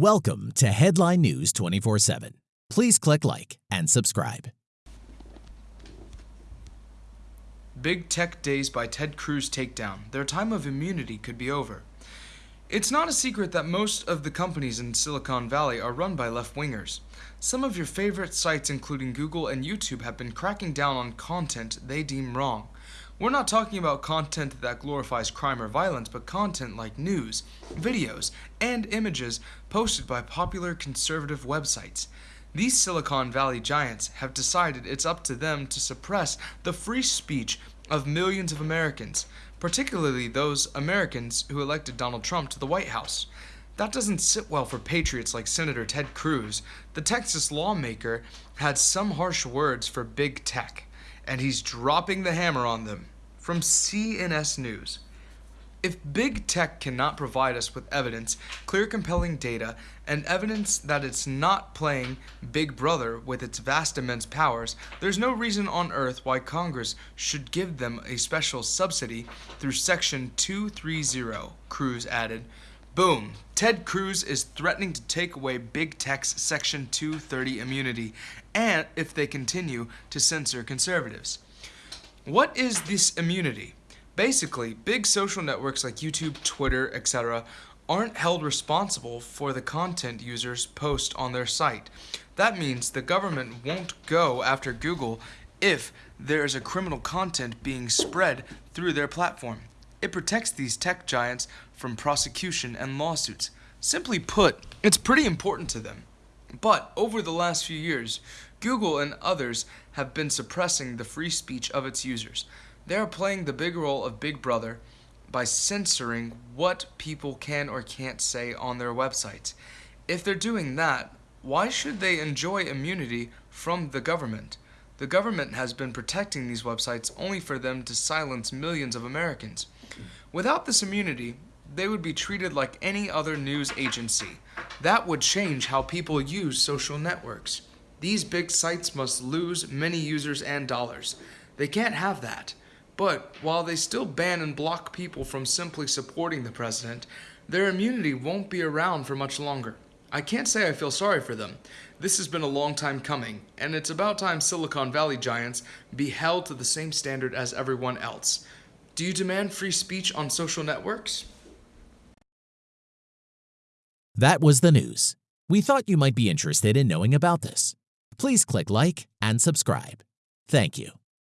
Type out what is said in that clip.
Welcome to Headline News 24 7. Please click like and subscribe. Big Tech Days by Ted Cruz takedown. Their time of immunity could be over. It's not a secret that most of the companies in Silicon Valley are run by left wingers. Some of your favorite sites, including Google and YouTube, have been cracking down on content they deem wrong. We're not talking about content that glorifies crime or violence, but content like news, videos, and images posted by popular conservative websites. These Silicon Valley giants have decided it's up to them to suppress the free speech of millions of Americans, particularly those Americans who elected Donald Trump to the White House. That doesn't sit well for patriots like Senator Ted Cruz. The Texas lawmaker had some harsh words for big tech and he's dropping the hammer on them. From CNS News. If big tech cannot provide us with evidence, clear compelling data, and evidence that it's not playing Big Brother with its vast immense powers, there's no reason on earth why Congress should give them a special subsidy through Section 230, Cruz added. Boom. Ted Cruz is threatening to take away big tech's Section 230 immunity, and if they continue to censor conservatives. What is this immunity? Basically, big social networks like YouTube, Twitter, etc. aren't held responsible for the content users post on their site. That means the government won't go after Google if there is a criminal content being spread through their platform. It protects these tech giants from prosecution and lawsuits. Simply put, it's pretty important to them. But over the last few years, Google and others have been suppressing the free speech of its users. They are playing the big role of Big Brother by censoring what people can or can't say on their websites. If they're doing that, why should they enjoy immunity from the government? The government has been protecting these websites only for them to silence millions of Americans. Without this immunity, they would be treated like any other news agency. That would change how people use social networks. These big sites must lose many users and dollars. They can't have that. But while they still ban and block people from simply supporting the president, their immunity won't be around for much longer. I can't say I feel sorry for them. This has been a long time coming, and it's about time Silicon Valley giants be held to the same standard as everyone else. Do you demand free speech on social networks? That was the news. We thought you might be interested in knowing about this. Please click like and subscribe. Thank you.